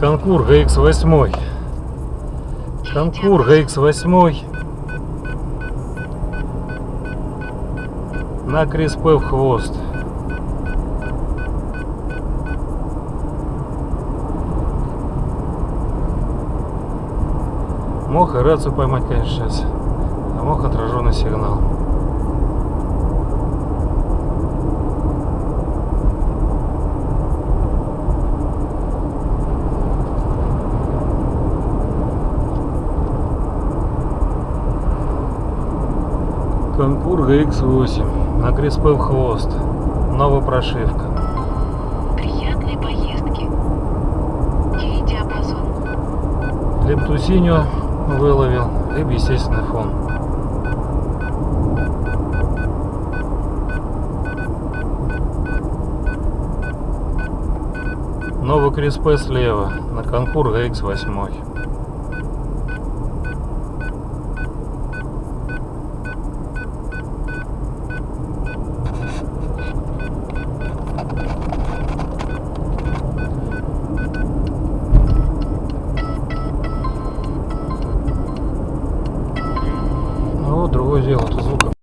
Конкур GX8. Конкур GX8. На Криспе в хвост. Мог и рацию поймать, конечно, сейчас. А мог отраженный сигнал. Конкур GX8 на Криспе в хвост. Новая прошивка. Приятной поездки. Ей диапазон. Либо тусиню выловил, либо естественный фон. Новый Криспе слева на Конкур GX8. Ну, другое дело, это звуком.